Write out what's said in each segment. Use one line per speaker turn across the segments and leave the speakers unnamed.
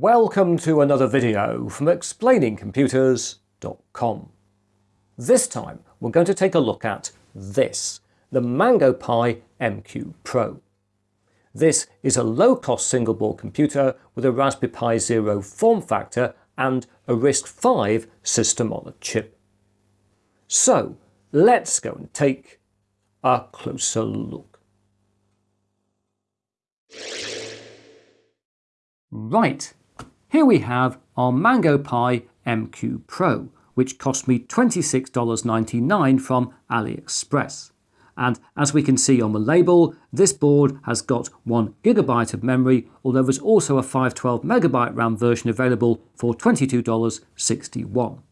Welcome to another video from explainingcomputers.com. This time we're going to take a look at this, the Mango Pi MQ Pro. This is a low-cost single-board computer with a Raspberry Pi Zero form factor and a RISC-V system on a chip. So let's go and take a closer look. Right, here we have our Mango Pi MQ Pro, which cost me $26.99 from AliExpress. And as we can see on the label, this board has got 1GB of memory, although there's also a 512MB RAM version available for $22.61.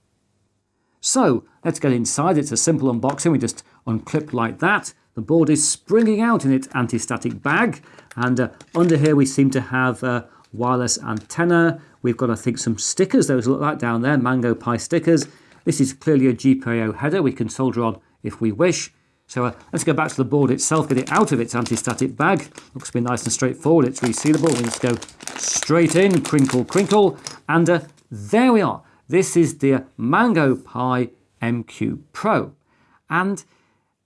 So let's get inside. It's a simple unboxing. We just unclip like that. The board is springing out in its anti-static bag. And uh, under here we seem to have a wireless antenna. We've got, I think, some stickers. Those look like down there, Mango Pi stickers. This is clearly a GPIO header we can solder on if we wish. So uh, let's go back to the board itself, get it out of its anti-static bag. Looks to be nice and straightforward. It's resealable. We just go straight in, crinkle, crinkle. And uh, there we are. This is the Mango Pi MQ Pro. And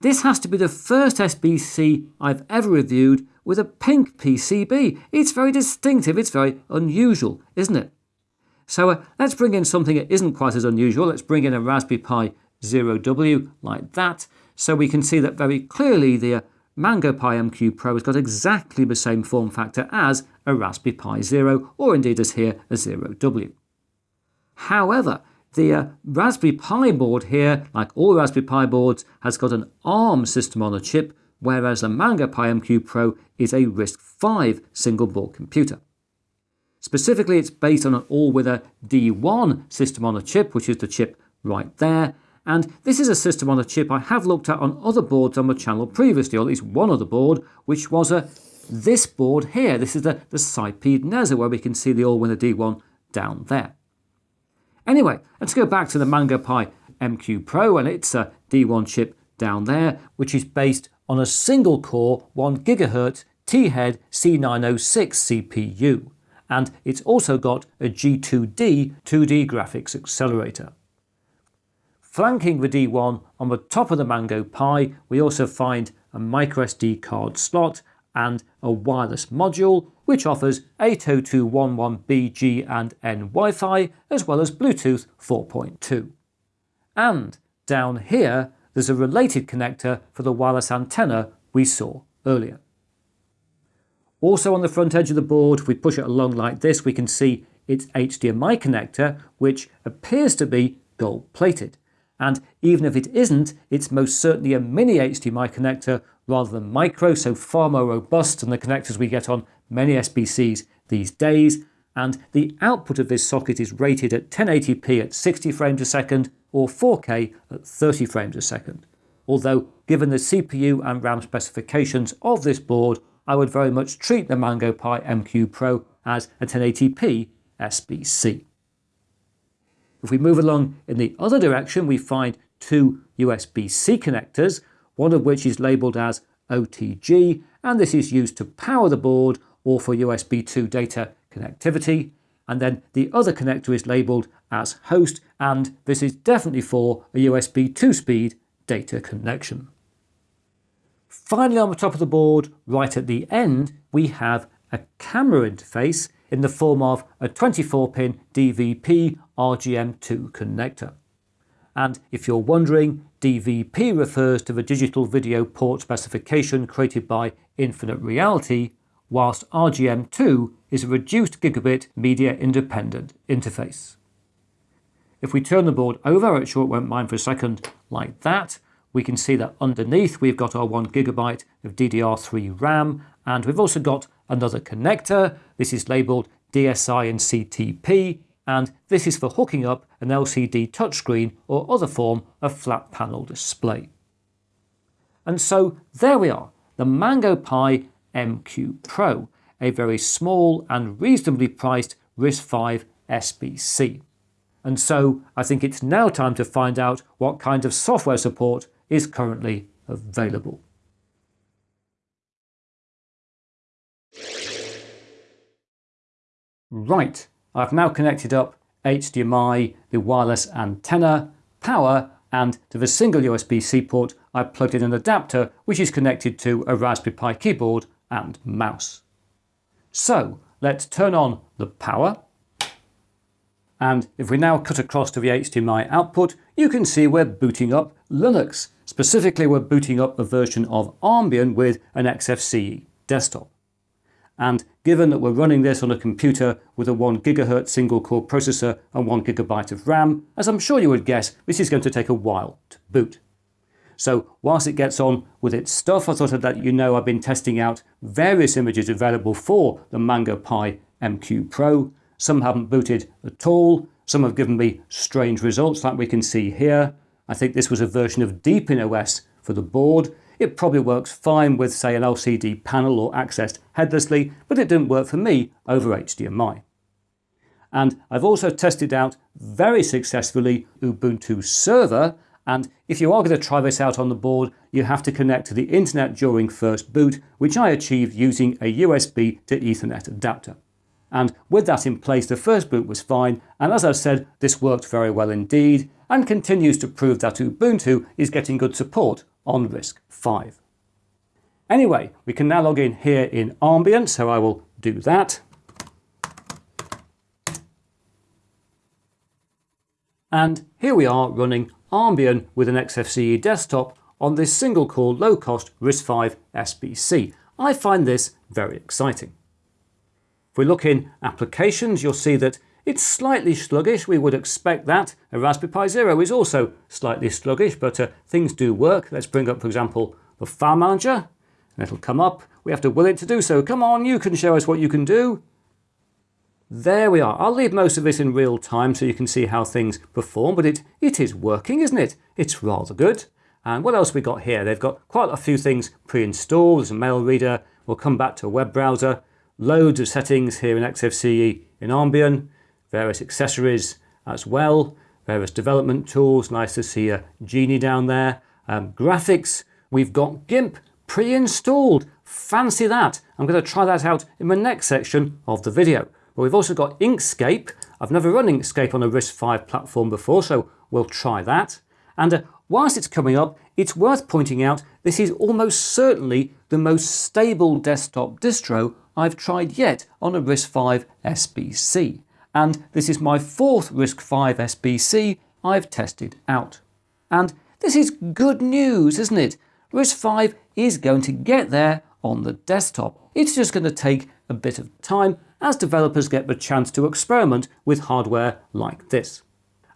this has to be the first SBC I've ever reviewed with a pink PCB. It's very distinctive, it's very unusual, isn't it? So uh, let's bring in something that isn't quite as unusual. Let's bring in a Raspberry Pi Zero W like that, so we can see that very clearly the uh, Mango Pi MQ Pro has got exactly the same form factor as a Raspberry Pi Zero, or indeed as here a Zero W. However, the uh, Raspberry Pi board here, like all Raspberry Pi boards, has got an ARM system on a chip, whereas the Mango Pi MQ Pro is a RISC-V single board computer. Specifically, it's based on an Allwinner D1 system on a chip, which is the chip right there. And this is a system on a chip I have looked at on other boards on the channel previously, or at least one other board, which was a this board here. This is the, the Sipeed Nezha, where we can see the Allwinner D1 down there. Anyway, let's go back to the Mango Pi MQ Pro and its a D1 chip down there, which is based on a single core 1 GHz T-Head C906 CPU. And it's also got a G2D 2D graphics accelerator. Flanking the D1 on the top of the Mango Pi, we also find a microSD card slot and a wireless module which offers 802.11b G and N Wi-Fi as well as Bluetooth 4.2. And down here there's a related connector for the wireless antenna we saw earlier. Also on the front edge of the board, if we push it along like this, we can see its HDMI connector, which appears to be gold plated. And even if it isn't, it's most certainly a mini HDMI connector rather than micro, so far more robust than the connectors we get on many SBCs these days. And the output of this socket is rated at 1080p at 60 frames a second or 4K at 30 frames a second. Although, given the CPU and RAM specifications of this board, I would very much treat the Mango Pi MQ Pro as a 1080p SBC. If we move along in the other direction, we find two USB-C connectors, one of which is labelled as OTG, and this is used to power the board or for USB 2 data connectivity. And then the other connector is labelled as host, and this is definitely for a USB 2 speed data connection. Finally on the top of the board, right at the end, we have a camera interface in the form of a 24-pin DVP RGM2 connector. And if you're wondering, DVP refers to the digital video port specification created by Infinite Reality, whilst RGM2 is a reduced gigabit media independent interface. If we turn the board over, it sure won't mind for a second, like that, we can see that underneath we've got our 1GB of DDR3 RAM and we've also got another connector. This is labelled DSI and CTP and this is for hooking up an LCD touchscreen or other form of flat panel display. And so there we are, the Mango Pi MQ Pro, a very small and reasonably priced RISC-V SBC. And so I think it's now time to find out what kind of software support is currently available. Right, I've now connected up HDMI, the wireless antenna, power, and to the single USB-C port I've plugged in an adapter which is connected to a Raspberry Pi keyboard and mouse. So let's turn on the power and if we now cut across to the HDMI output you can see we're booting up Linux. Specifically we're booting up a version of Armbian with an XFCE desktop. And given that we're running this on a computer with a 1 GHz single core processor and 1 GB of RAM, as I'm sure you would guess, this is going to take a while to boot. So whilst it gets on with its stuff, I thought I'd let you know I've been testing out various images available for the Mango Pi MQ Pro. Some haven't booted at all, some have given me strange results like we can see here. I think this was a version of Deepin OS for the board, it probably works fine with say an LCD panel or accessed headlessly, but it didn't work for me over HDMI. And I've also tested out very successfully Ubuntu Server and if you are going to try this out on the board, you have to connect to the internet during first boot, which I achieved using a USB to Ethernet adapter. And with that in place, the first boot was fine, and as I've said, this worked very well indeed, and continues to prove that Ubuntu is getting good support on RISC V. Anyway, we can now log in here in Armbian, so I will do that. And here we are running Armbian with an XFCE desktop on this single core low cost RISC-V SBC. I find this very exciting. If we look in applications, you'll see that it's slightly sluggish, we would expect that. A Raspberry Pi Zero is also slightly sluggish, but uh, things do work. Let's bring up, for example, the File Manager, and it'll come up. We have to will it to do so. Come on, you can show us what you can do. There we are. I'll leave most of this in real time so you can see how things perform, but it, it is working, isn't it? It's rather good. And what else we got here? They've got quite a few things pre-installed. There's a mail reader. We'll come back to a web browser. Loads of settings here in XFCE in Armbian various accessories as well, various development tools. Nice to see a Geany down there. Um, graphics, we've got GIMP pre-installed. Fancy that. I'm going to try that out in the next section of the video. But we've also got Inkscape. I've never run Inkscape on a RISC-V platform before, so we'll try that. And uh, whilst it's coming up, it's worth pointing out this is almost certainly the most stable desktop distro I've tried yet on a RISC-V SBC and this is my fourth RISC-V SBC I've tested out. And this is good news, isn't it? RISC-V is going to get there on the desktop. It's just going to take a bit of time as developers get the chance to experiment with hardware like this.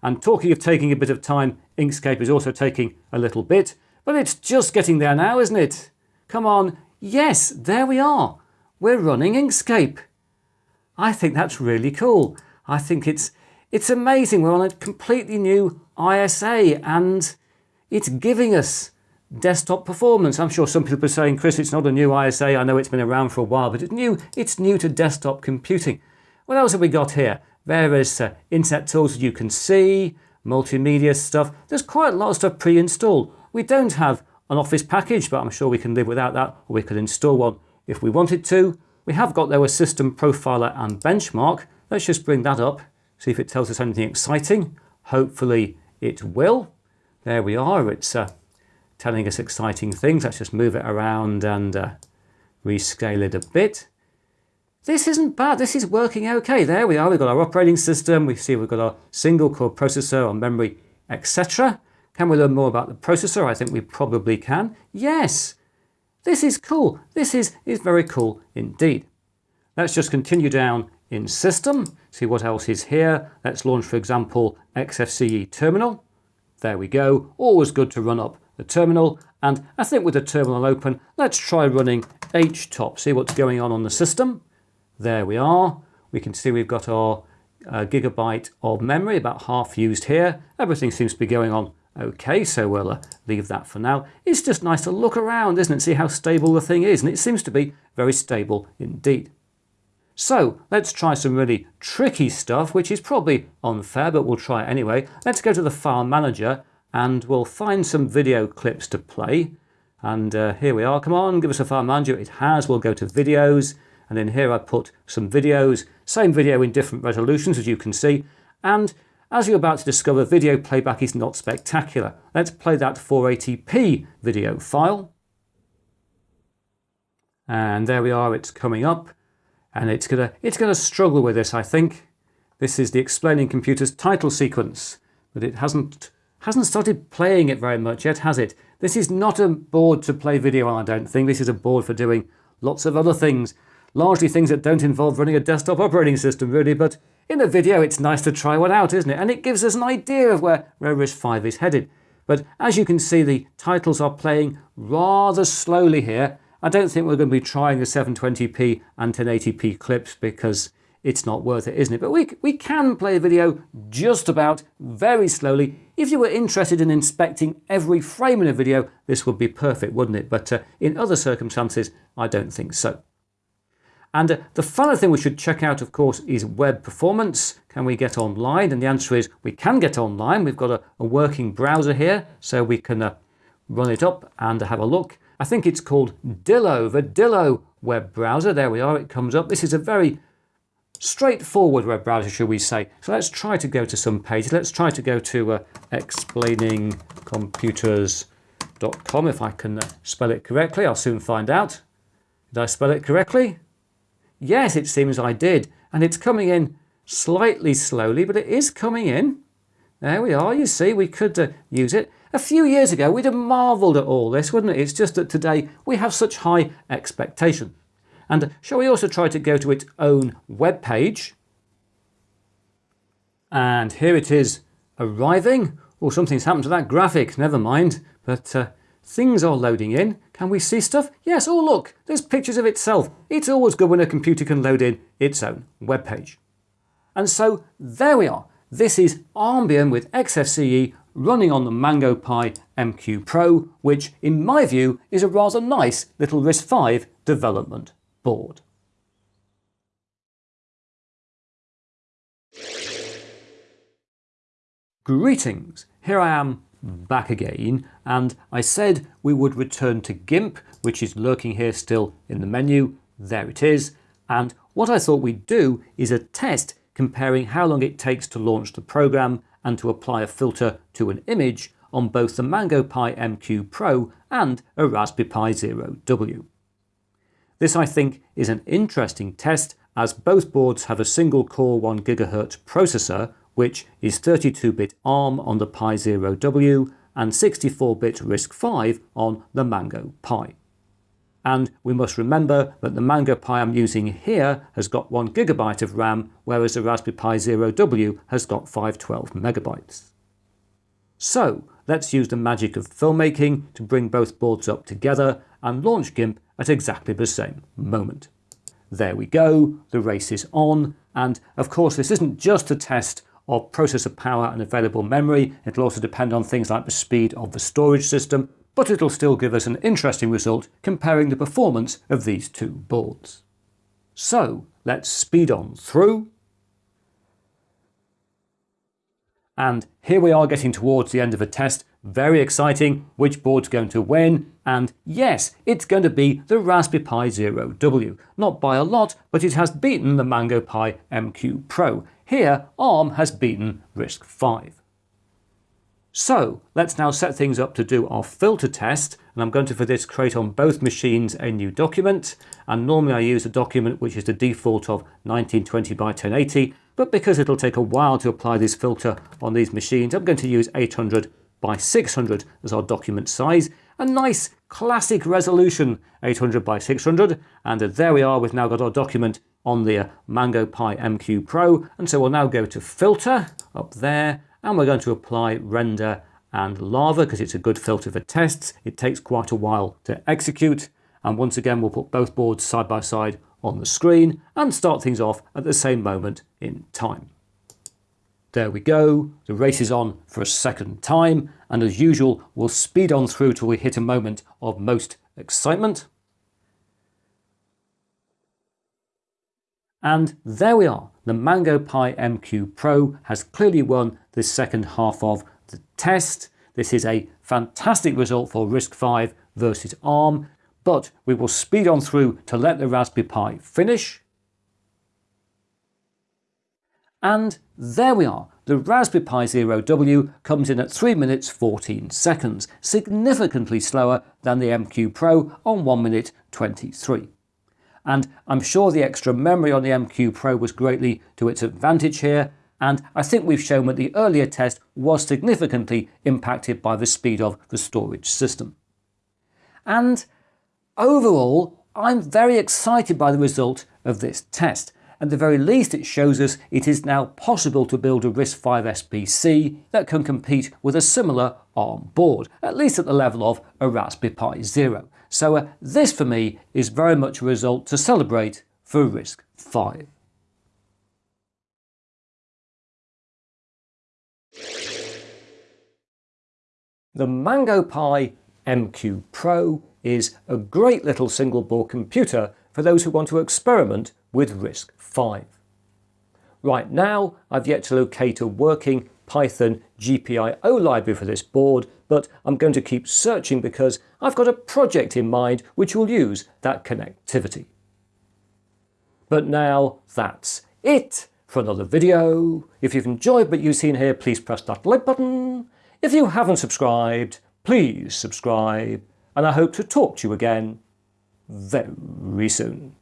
And talking of taking a bit of time, Inkscape is also taking a little bit, but it's just getting there now, isn't it? Come on, yes, there we are. We're running Inkscape. I think that's really cool. I think it's it's amazing. We're on a completely new ISA and it's giving us desktop performance. I'm sure some people are saying, Chris, it's not a new ISA. I know it's been around for a while, but it's new. It's new to desktop computing. What else have we got here? Various uh, internet tools you can see, multimedia stuff. There's quite a lot of stuff pre-installed. We don't have an Office package, but I'm sure we can live without that, or we could install one if we wanted to. We have got there a system profiler and benchmark, Let's just bring that up, see if it tells us anything exciting. Hopefully it will. There we are, it's uh, telling us exciting things. Let's just move it around and uh, rescale it a bit. This isn't bad, this is working okay. There we are, we've got our operating system, we see we've got our single core processor, our memory, etc. Can we learn more about the processor? I think we probably can. Yes, this is cool. This is, is very cool indeed. Let's just continue down in System, see what else is here. Let's launch, for example, XFCE Terminal. There we go. Always good to run up the terminal. And I think with the terminal open, let's try running htop, see what's going on on the system. There we are. We can see we've got our uh, gigabyte of memory, about half used here. Everything seems to be going on okay, so we'll uh, leave that for now. It's just nice to look around, isn't it? See how stable the thing is, and it seems to be very stable indeed. So let's try some really tricky stuff, which is probably unfair, but we'll try it anyway. Let's go to the file manager and we'll find some video clips to play. And uh, here we are. Come on, give us a file manager. It has. We'll go to videos And in here I put some videos, same video in different resolutions as you can see. And as you're about to discover, video playback is not spectacular. Let's play that 480p video file. And there we are, it's coming up. And it's gonna, it's gonna struggle with this, I think. This is the Explaining Computers title sequence, but it hasn't, hasn't started playing it very much yet, has it? This is not a board to play video on, I don't think. This is a board for doing lots of other things. Largely things that don't involve running a desktop operating system, really, but in a video it's nice to try one out, isn't it? And it gives us an idea of where, where RISC-V is headed. But as you can see, the titles are playing rather slowly here. I don't think we're going to be trying the 720p and 1080p clips because it's not worth it, isn't it? But we, we can play a video just about very slowly. If you were interested in inspecting every frame in a video, this would be perfect, wouldn't it? But uh, in other circumstances, I don't think so. And uh, the final thing we should check out, of course, is web performance. Can we get online? And the answer is we can get online. We've got a, a working browser here, so we can uh, run it up and have a look. I think it's called Dillo, the Dillo web browser. There we are, it comes up. This is a very straightforward web browser, should we say. So let's try to go to some pages. Let's try to go to uh, explainingcomputers.com if I can uh, spell it correctly. I'll soon find out. Did I spell it correctly? Yes, it seems I did. And it's coming in slightly slowly, but it is coming in. There we are, you see, we could uh, use it. A few years ago, we'd have marvelled at all this, wouldn't it? It's just that today we have such high expectations. And shall we also try to go to its own web page? And here it is arriving. Oh, something's happened to that graphic, never mind. But uh, things are loading in. Can we see stuff? Yes, oh look, there's pictures of itself. It's always good when a computer can load in its own web page. And so there we are. This is Armbian with XFCE running on the Mango Pi MQ Pro, which in my view is a rather nice little RISC-V development board. Greetings, here I am back again and I said we would return to GIMP which is lurking here still in the menu, there it is and what I thought we'd do is a test comparing how long it takes to launch the program and to apply a filter to an image on both the Mango Pi MQ Pro and a Raspberry Pi Zero W. This I think is an interesting test as both boards have a single core 1 GHz processor which is 32-bit ARM on the Pi Zero W and 64-bit RISC-V on the Mango Pi. And we must remember that the Mango Pi I'm using here has got 1GB of RAM, whereas the Raspberry Pi Zero W has got 512 megabytes. So let's use the magic of filmmaking to bring both boards up together and launch GIMP at exactly the same moment. There we go, the race is on, and of course this isn't just a test of processor power and available memory, it'll also depend on things like the speed of the storage system, but it'll still give us an interesting result comparing the performance of these two boards. So let's speed on through. And here we are getting towards the end of a test very exciting, which board's going to win, and yes, it's going to be the Raspberry Pi Zero W. Not by a lot, but it has beaten the Mango Pi MQ Pro. Here, ARM has beaten RISC-V. So let's now set things up to do our filter test and I'm going to for this create on both machines a new document and normally I use a document which is the default of 1920 by 1080 but because it'll take a while to apply this filter on these machines I'm going to use 800 by 600 as our document size. A nice classic resolution 800 by 600 and there we are we've now got our document on the uh, Mango Pi MQ Pro and so we'll now go to filter up there and we're going to apply render and lava because it's a good filter for tests. It takes quite a while to execute and once again we'll put both boards side by side on the screen and start things off at the same moment in time. There we go, the race is on for a second time, and as usual, we'll speed on through till we hit a moment of most excitement. And there we are, the Mango Pi MQ Pro has clearly won the second half of the test. This is a fantastic result for RISC-V versus ARM. But we will speed on through to let the Raspberry Pi finish. And there we are. The Raspberry Pi Zero W comes in at 3 minutes 14 seconds, significantly slower than the MQ Pro on 1 minute 23. And I'm sure the extra memory on the MQ Pro was greatly to its advantage here, and I think we've shown that the earlier test was significantly impacted by the speed of the storage system. And overall, I'm very excited by the result of this test. At the very least it shows us it is now possible to build a RISC-V SBC that can compete with a similar ARM board, at least at the level of a Raspberry Pi Zero. So uh, this for me is very much a result to celebrate for RISC-V. The Mango Pi MQ Pro is a great little single board computer for those who want to experiment with RISC-V. Right now I've yet to locate a working Python GPIO library for this board, but I'm going to keep searching because I've got a project in mind which will use that connectivity. But now that's it for another video. If you've enjoyed what you've seen here, please press that like button if you haven't subscribed, please subscribe, and I hope to talk to you again very soon.